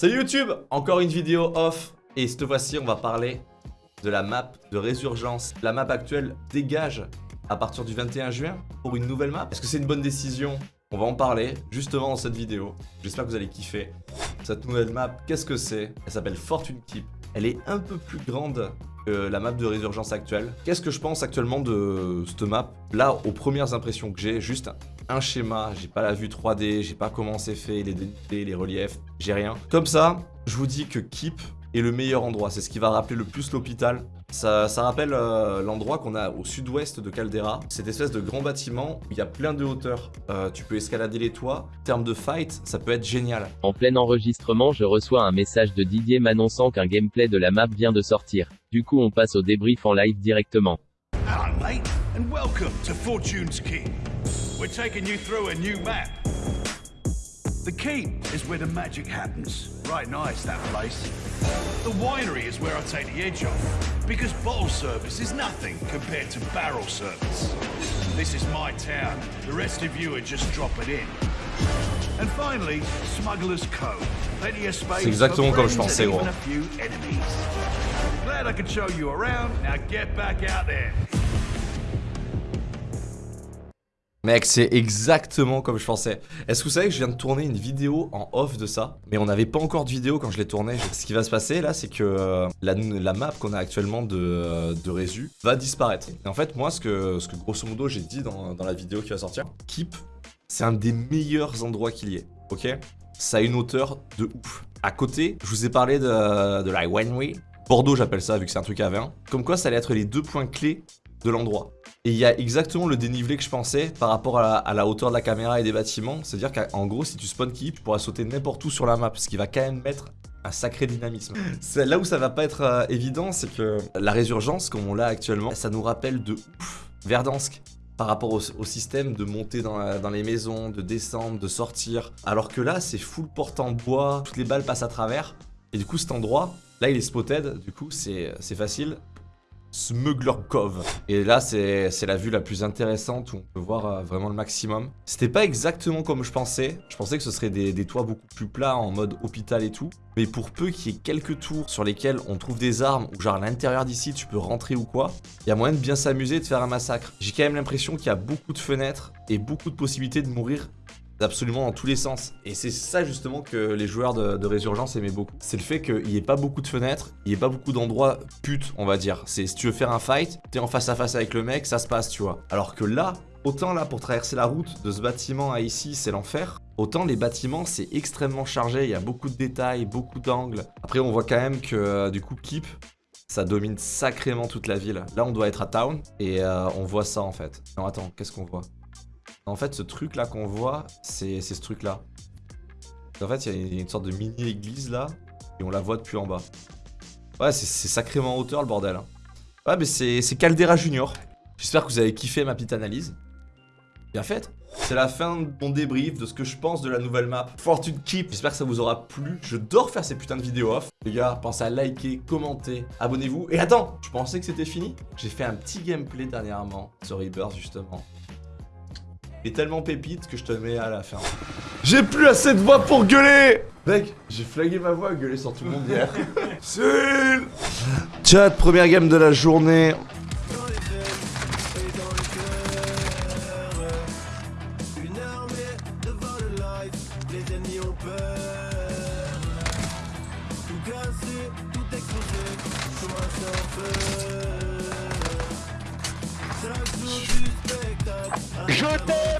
Salut YouTube Encore une vidéo off et cette fois-ci on va parler de la map de résurgence. La map actuelle dégage à partir du 21 juin pour une nouvelle map. Est-ce que c'est une bonne décision? On va en parler justement dans cette vidéo. J'espère que vous allez kiffer. Cette nouvelle map, qu'est-ce que c'est? Elle s'appelle Fortune Keep. Elle est un peu plus grande que la map de résurgence actuelle. Qu'est-ce que je pense actuellement de cette map? Là, aux premières impressions que j'ai, juste un schéma, j'ai pas la vue 3D, j'ai pas comment c'est fait, les dénivelés, les reliefs, j'ai rien. Comme ça, je vous dis que Keep est le meilleur endroit, c'est ce qui va rappeler le plus l'hôpital. Ça, ça, rappelle euh, l'endroit qu'on a au sud-ouest de Caldera, cette espèce de grand bâtiment où il y a plein de hauteur. Euh, tu peux escalader les toits. En termes de fight, ça peut être génial. En plein enregistrement, je reçois un message de Didier m'annonçant qu'un gameplay de la map vient de sortir. Du coup, on passe au débrief en live directement. Hello, mate, and welcome to Fortune's Keep. We're taking you through a new map. The keep is where the magic happens. Right nice, that place. The winery is where I take the edge off, because bottle service is nothing compared to barrel service. This is my town. The rest of you are just dropping in. And finally, Smuggler's Cove. Plenty of space exactement for comme je pensais, gros. even a few enemies. Glad I could show you around. Now get back out there. Mec, c'est exactement comme je pensais. Est-ce que vous savez que je viens de tourner une vidéo en off de ça? Mais on n'avait pas encore de vidéo quand je l'ai tournée. Ce qui va se passer là, c'est que euh, la, map qu'on a actuellement de, euh, Résu va disparaître. Et en fait, moi, ce que, ce que grosso modo j'ai dit dans, la vidéo qui va sortir, Keep, c'est un des meilleurs endroits qu'il y ait, ok? Ça a une hauteur de ouf. À côté, je vous ai parlé de, la winery. Bordeaux, j'appelle ça, vu que c'est un truc à vin. Comme quoi, ça allait être les deux points clés de l'endroit. Et il y a exactement le dénivelé que je pensais par rapport à la, hauteur de la caméra et des bâtiments. C'est-à-dire qu'en gros, si tu spawn keep, tu pourras sauter n'importe où sur la map, ce qui va quand même mettre un sacré dynamisme. Là où ça va pas être euh, évident, c'est que la résurgence, comme on l'a actuellement, ça nous rappelle de Verdansk par rapport au, système de monter dans, la- dans les maisons, de descendre, de sortir. Alors que là, c'est full porte en bois, toutes les balles passent à travers. Et du coup, cet endroit, là, il est spotted, du coup, c'est c'est facile. Smuggler Cove. Et là, c'est la vue la plus intéressante où on peut voir euh, vraiment le maximum. C'était pas exactement comme je pensais. Je pensais que ce serait des, des toits beaucoup plus plats en mode hôpital et tout. Mais pour peu qu'il y ait quelques tours sur lesquels on trouve des armes ou genre à l'intérieur d'ici tu peux rentrer ou quoi, il y a moyen de bien s'amuser et de faire un massacre. J'ai quand même l'impression qu'il y a beaucoup de fenêtres et beaucoup de possibilités de mourir absolument dans tous les sens. Et c'est ça justement que les joueurs de, Résurgence aimaient beaucoup. C'est le fait qu'il n'y ait pas beaucoup de fenêtres, il n'y ait pas beaucoup d'endroits putes, on va dire. C'est si tu veux faire un fight, t'es en face à face avec le mec, ça se passe, tu vois. Alors que là, autant là pour traverser la route de ce bâtiment à ici, c'est l'enfer. Autant les bâtiments, c'est extrêmement chargé, il y a beaucoup de détails, beaucoup d'angles. Après, on voit quand même que euh, du coup, Keep, ça domine sacrément toute la ville. Là, on doit être à Town et euh, on voit ça en fait. Non, attends, qu'est-ce qu'on voit? En fait, ce truc là qu'on voit, c'est ce truc là. En fait, il y a une sorte de mini-église là et on la voit depuis en bas. Ouais, c'est sacrément en hauteur le bordel. hein. Ouais, mais c'est c'est Caldera Junior. J'espère que vous avez kiffé ma petite analyse. Bien faite. C'est la fin de mon débrief de ce que je pense de la nouvelle map Fortune Keep. J'espère que ça vous aura plu. Je dors faire ces putains de vidéos off. Les gars, pensez à liker, commenter, abonnez-vous. Et attends, je pensais que c'était fini J'ai fait un petit gameplay dernièrement sur Rebirth justement. Est tellement pépite que je te le mets à la fin. J'ai plus assez de voix pour gueuler Mec, j'ai flagué ma voix à gueuler sur tout le monde hier. Cyril Chat, première game de la journée.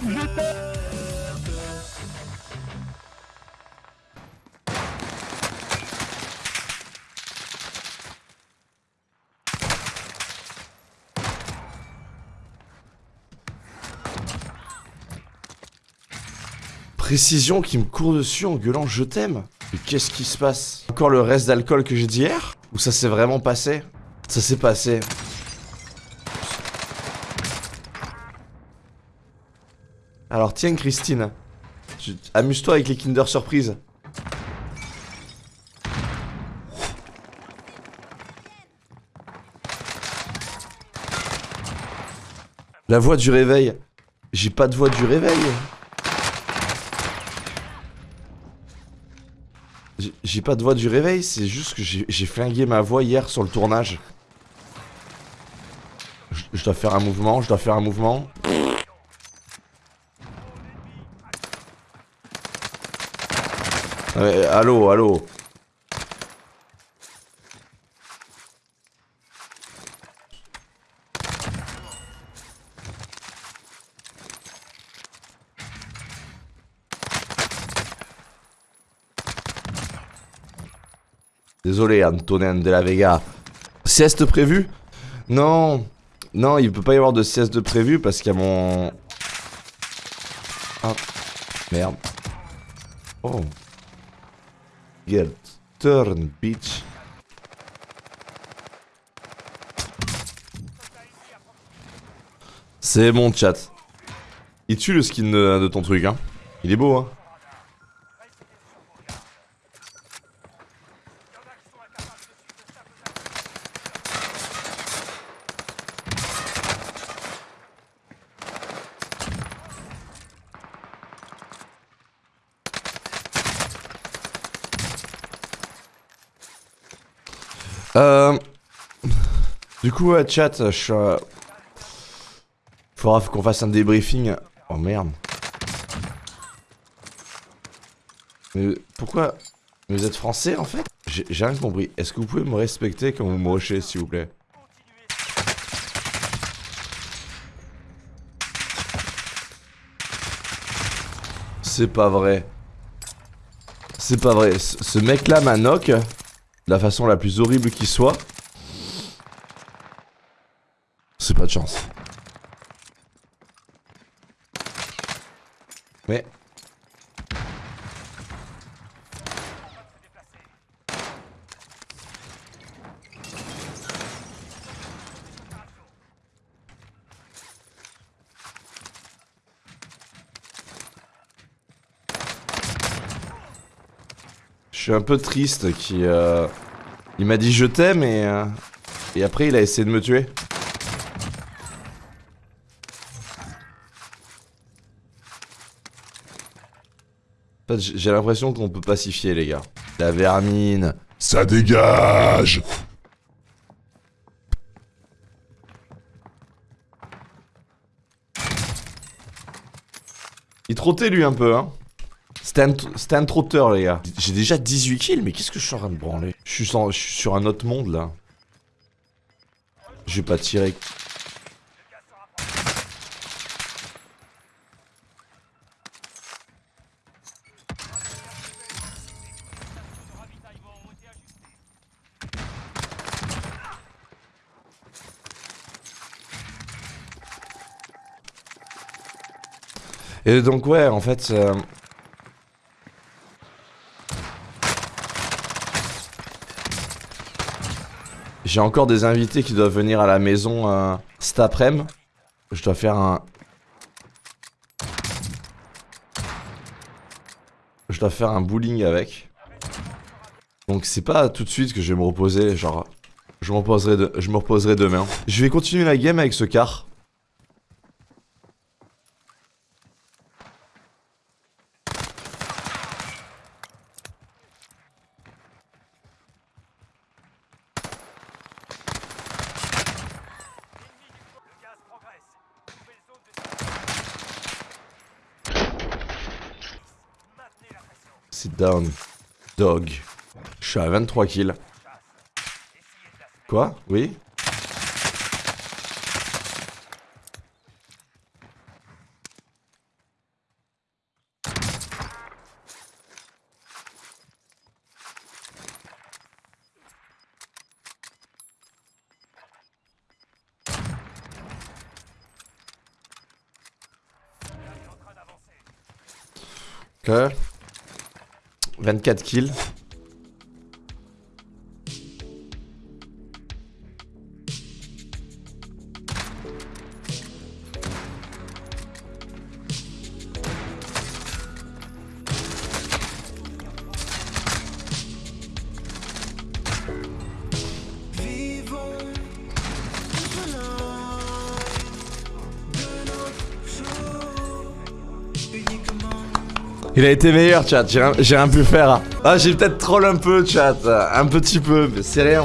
Je t'aime. Précision qui me court dessus en gueulant je t'aime. Mais qu'est-ce qui se passe? Encore le reste d'alcool que j'ai dit hier? Ou ça s'est vraiment passé? Ça s'est passé. Alors tiens Christine, amuse-toi avec les Kinder Surprise. La voix du réveil. J'ai pas de voix du réveil. J'ai- pas de voix du réveil, c'est juste que j'ai j'ai flingué ma voix hier sur le tournage. Je, je dois faire un mouvement, je dois faire un mouvement. Ouais, allô, allô. Désolé, Antonin de la Vega. Sieste prévue? Non. Non, il peut pas y avoir de sieste prévue parce qu'il y a mon... Ah. Merde. Oh. Turn, bitch. C'est mon chat. Il tue le skin de, de ton truc, hein. Il est beau, hein. Euh... Du coup, ouais, chat, je suis... euh, Faudra qu'on fasse un débriefing. Oh merde. Mais pourquoi Vous êtes français en fait? J'ai rien compris. Est-ce que vous pouvez me respecter quand vous me rushez, s'il vous plaît? C'est pas vrai. C'est pas vrai. Ce ce mec-là m'a knock de la façon la plus horrible qui soit. C'est pas de chance. Mais... Je suis un peu triste qui... euh, m'a dit je t'aime et... euh, Et après il a essayé de me tuer. En fait, j- j'ai l'impression qu'on peut pacifier les gars. La vermine. Ça dégage Il trottait lui un peu hein. C'était un, trotteur les gars. J'ai déjà 18 kills mais qu'est-ce que je suis en train de branler? Je suis, sans- je suis sur un autre monde là. Je vais pas tirer. Et donc ouais en fait... euh, J'ai encore des invités qui doivent venir à la maison euh, cet après-midi. Je dois faire un... Je dois faire un bowling avec. Donc c'est pas tout de suite que je vais me reposer, genre... Je me reposerai, je me reposerai demain. Je vais continuer la game avec ce car. Sit down. Dog. Je suis à 23 kills. Quoi? Oui? Ok. 24 kills. Uniquement. Il a été meilleur, chat. J'ai rien, pu faire. Ah, j'ai peut-être troll un peu, chat. Un petit peu, mais c'est rien.